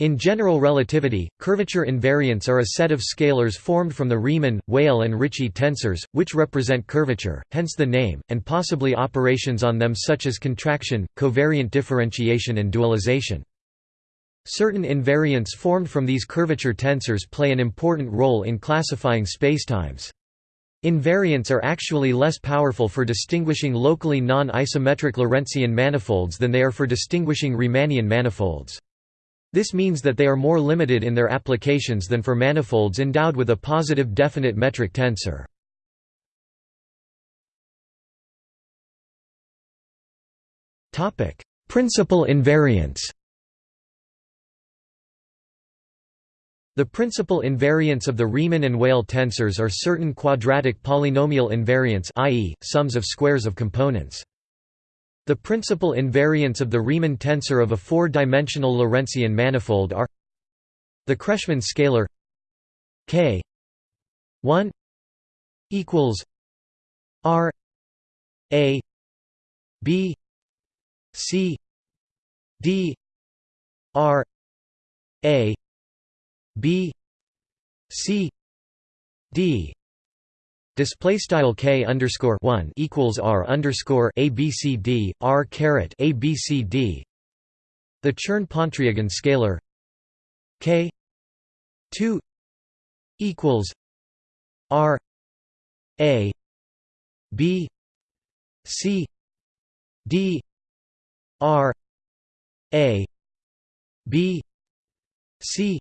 In general relativity, curvature invariants are a set of scalars formed from the Riemann, Weyl and Ricci tensors, which represent curvature, hence the name, and possibly operations on them such as contraction, covariant differentiation and dualization. Certain invariants formed from these curvature tensors play an important role in classifying spacetimes. Invariants are actually less powerful for distinguishing locally non-isometric Lorentzian manifolds than they are for distinguishing Riemannian manifolds. This means that they are more limited in their applications than for manifolds endowed with a positive definite metric tensor. Principal invariants The principal invariants of the Riemann and Weyl tensors are certain quadratic polynomial invariants i.e., sums of squares of components. The principal invariants of the Riemann tensor of a four-dimensional Lorentzian manifold are the Kretschmann scalar k 1 equals r a b c d r a B C D Display style k underscore one equals r underscore a b c d r caret a b c d. The Chern-Pontryagin scalar k two equals r a b c d r a b c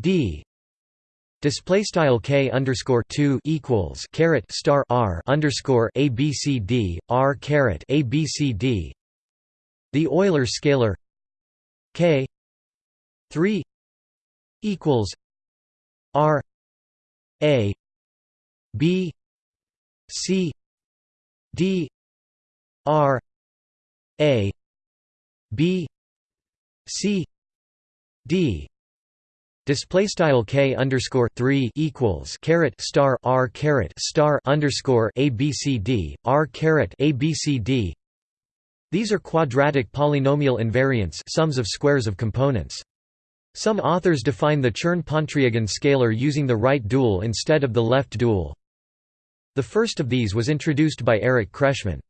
d display style k underscore 2 equals caret star r underscore a b c d r caret a b c d. The Euler scalar k 3 equals r a b c d r a b c d Display style k underscore three equals caret star r caret star underscore a b c d r caret a b c d. These are quadratic polynomial invariants, sums of squares of components. Some authors define the Chern-Pontryagin scalar using the right dual instead of the left dual. The first of these was introduced by Eric Kretschmann.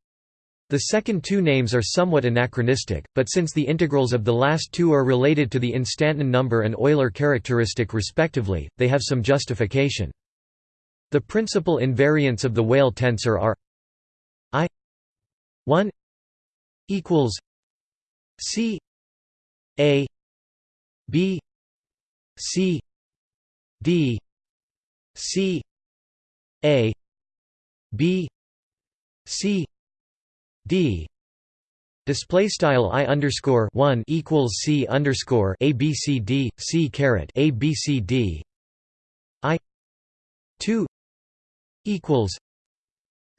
The second two names are somewhat anachronistic, but since the integrals of the last two are related to the instanton number and Euler characteristic respectively, they have some justification. The principal invariants of the Weyl tensor are I 1 equals C A B C D C A B C d. Display style i underscore one equals c underscore a b c d c caret a b c d. I two equals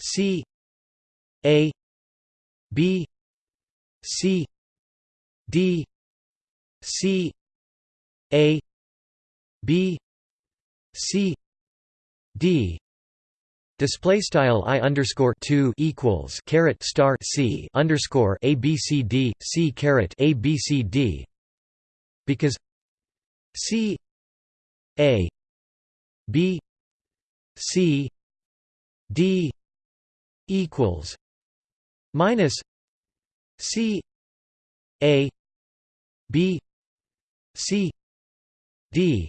c a b c d c a b c d Display style i underscore two equals caret star c underscore a b c d c caret a b c d. Because c a b c d equals minus c a b c d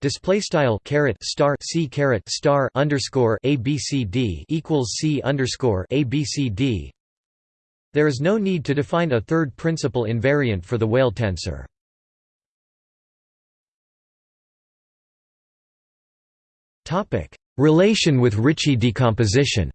Display style caret star c caret star underscore a b c d equals c underscore a b c d. There is no need to define a third principal invariant for the Weyl tensor. Topic: Relation with Ricci decomposition.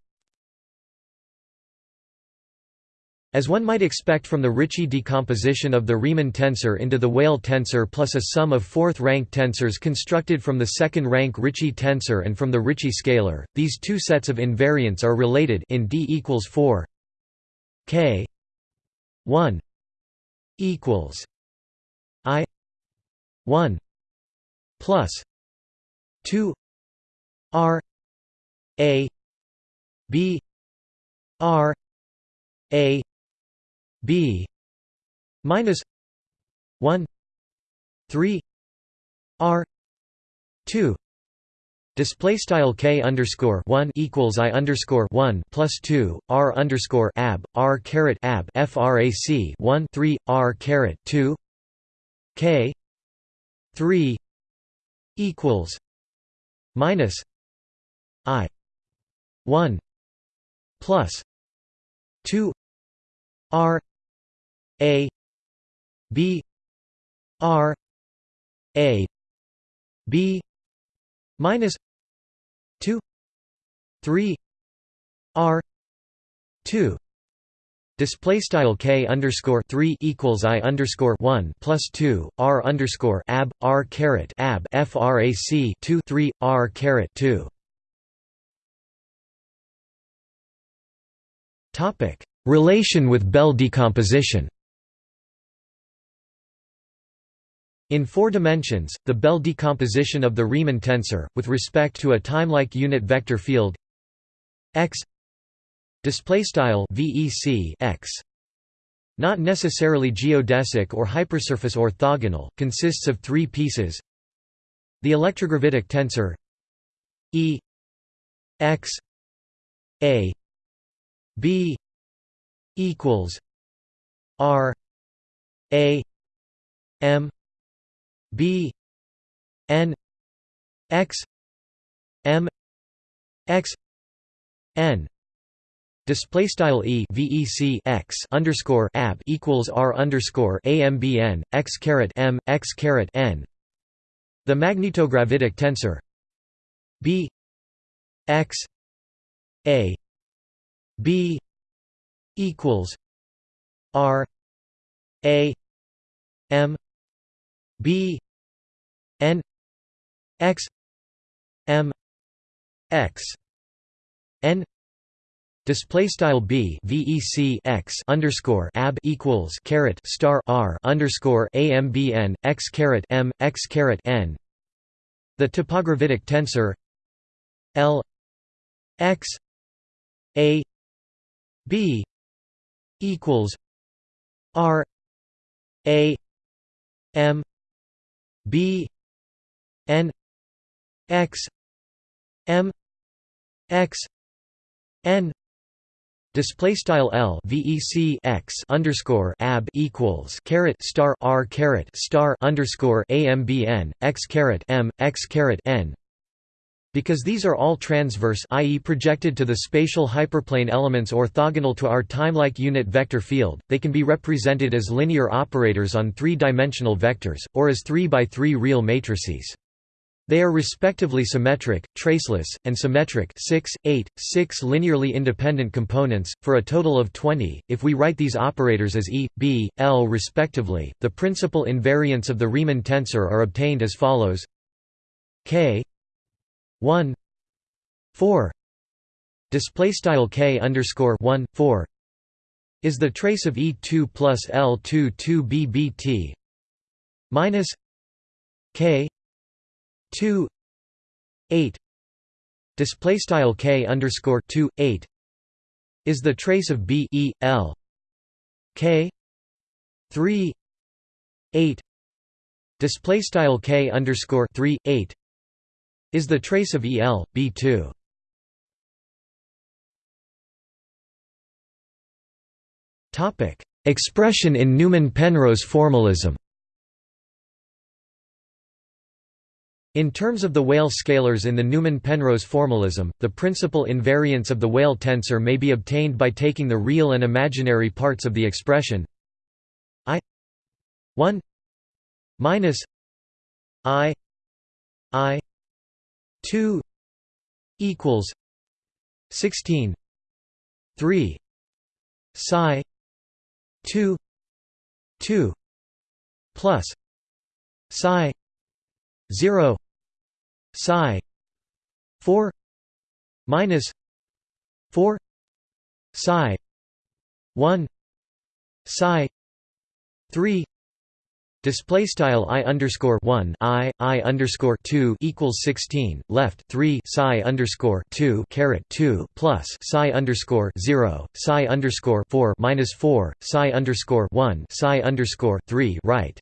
As one might expect from the Ricci decomposition of the Riemann tensor into the Weyl tensor plus a sum of fourth-rank tensors constructed from the second-rank Ricci tensor and from the Ricci scalar, these two sets of invariants are related in D equals 4 k 1 equals i 1 plus 2 r a b r a b minus 1 3 r 2 Display style k underscore one equals i underscore one plus two r underscore ab r caret ab frac one three r caret two k three equals minus i one plus two r a b r a b minus 2 3 r 2 Display style k underscore three equals i underscore one plus two r underscore ab r caret ab frac two three r caret two. Topic: Relation with Bell decomposition. In four dimensions, the Bell decomposition of the Riemann tensor, with respect to a timelike unit vector field x vec x. Not necessarily geodesic or hypersurface orthogonal consists of three pieces. The electrogravitic tensor e x a b equals r a m b n x m x n Display style e vec x underscore ab equals r underscore ambn x caret m x caret n. The magnetogravitic tensor b x a b equals r a m b n x m x n Display style b vec x underscore ab equals caret star r underscore ambn x caret m x caret n. The topogravitic tensor L x a b equals r a m b n x m x n display style L VEC x underscore ab equals caret star R caret star underscore AMBN x caret M x caret N because these are all transverse i.e. projected to the spatial hyperplane elements orthogonal to our timelike unit vector field, they can be represented as linear operators on three-dimensional vectors, or as 3 by 3 real matrices. They are respectively symmetric, traceless, and symmetric 6, 8, 6 linearly independent components, for a total of 20. If we write these operators as E, B, L respectively, the principal invariants of the Riemann tensor are obtained as follows K 1 4 display style k underscore 1 4 is the trace of E2 plus L2 2 BBT minus K 2 8 display style K underscore 2 8 is the trace of B E L K 3 8 display style K underscore 3 8 is the trace of EL, B2. Expression in Newman-Penrose formalism In terms of the Weyl scalars in the Newman-Penrose formalism, the principal invariants of the Weyl tensor may be obtained by taking the real and imaginary parts of the expression i 1 minus i i 2 equals 16 3 psi 2 2 plus psi 0 psi 4 minus 4 psi 1 psi 3 Display style i underscore one i i underscore two equals sixteen left three psi underscore two caret two plus psi underscore zero psi underscore four minus four psi underscore one psi underscore three right.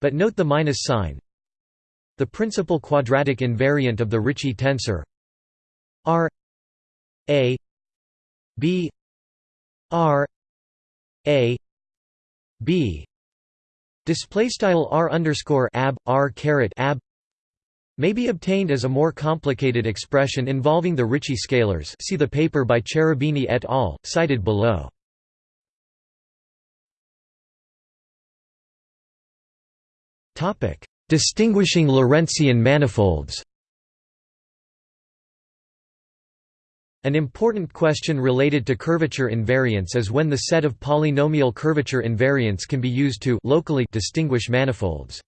but note the minus sign. The principal quadratic invariant of the Ricci tensor R A B R A B display style R underscore ab R caret ab may be obtained as a more complicated expression involving the Ricci scalars see the paper by Cherubini et al., cited below. Topic: Distinguishing Lorentzian manifolds An important question related to curvature invariance is when the set of polynomial curvature invariants can be used to locally distinguish manifolds.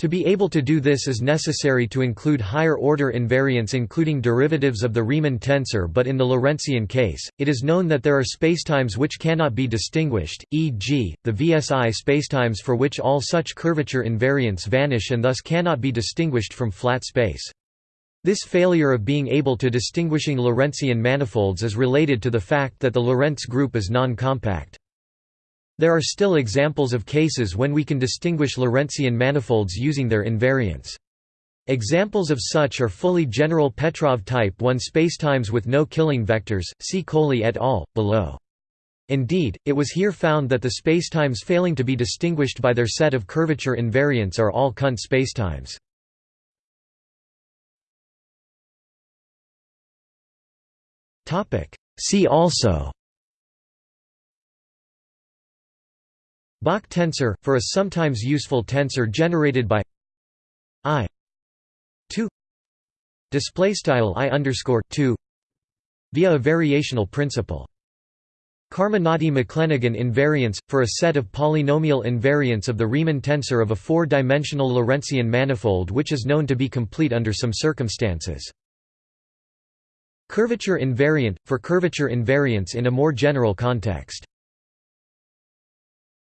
To be able to do this is necessary to include higher-order invariants including derivatives of the Riemann tensor but in the Lorentzian case, it is known that there are spacetimes which cannot be distinguished, e.g., the VSI spacetimes for which all such curvature invariants vanish and thus cannot be distinguished from flat space. This failure of being able to distinguishing Lorentzian manifolds is related to the fact that the Lorentz group is non-compact. There are still examples of cases when we can distinguish Lorentzian manifolds using their invariants. Examples of such are fully general Petrov type 1 spacetimes with no killing vectors, see Coley et al., below. Indeed, it was here found that the spacetimes failing to be distinguished by their set of curvature invariants are all Kundt spacetimes. See also Bach tensor, for a sometimes useful tensor generated by i 2 display style i underscore 2 via a variational principle. Carminati-McLenaghan invariance, for a set of polynomial invariants of the Riemann tensor of a four-dimensional Lorentzian manifold which is known to be complete under some circumstances. Curvature invariant, for curvature invariance in a more general context